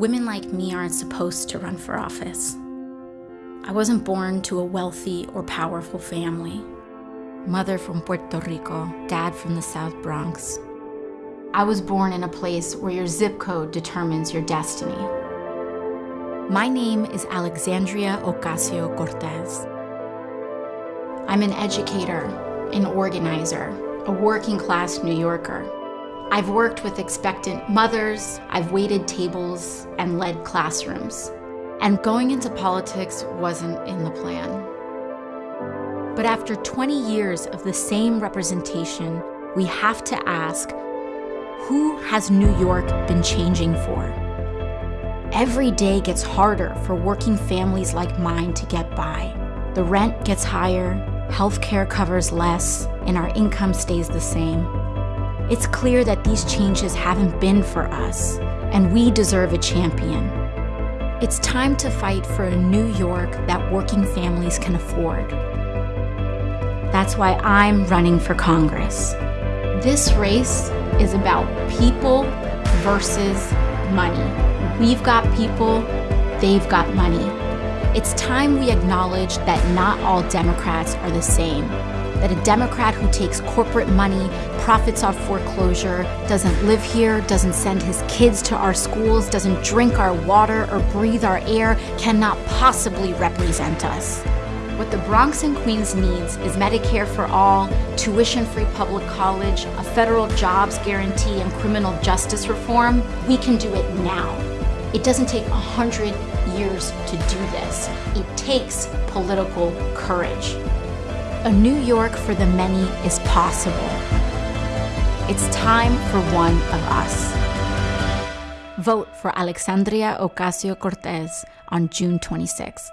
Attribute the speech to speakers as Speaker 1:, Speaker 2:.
Speaker 1: Women like me aren't supposed to run for office. I wasn't born to a wealthy or powerful family. Mother from Puerto Rico, dad from the South Bronx. I was born in a place where your zip code determines your destiny. My name is Alexandria Ocasio Cortez. I'm an educator, an organizer, a working class New Yorker. I've worked with expectant mothers, I've waited tables and led classrooms. And going into politics wasn't in the plan. But after 20 years of the same representation, we have to ask, who has New York been changing for? Every day gets harder for working families like mine to get by. The rent gets higher, healthcare covers less, and our income stays the same. It's clear that these changes haven't been for us, and we deserve a champion. It's time to fight for a New York that working families can afford. That's why I'm running for Congress. This race is about people versus money. We've got people, they've got money. It's time we acknowledge that not all Democrats are the same. That a Democrat who takes corporate money, profits off foreclosure, doesn't live here, doesn't send his kids to our schools, doesn't drink our water or breathe our air, cannot possibly represent us. What the Bronx and Queens needs is Medicare for all, tuition-free public college, a federal jobs guarantee, and criminal justice reform. We can do it now. It doesn't take a hundred years to do this. It takes political courage. A New York for the many is possible. It's time for one of us. Vote for Alexandria Ocasio-Cortez on June 26th.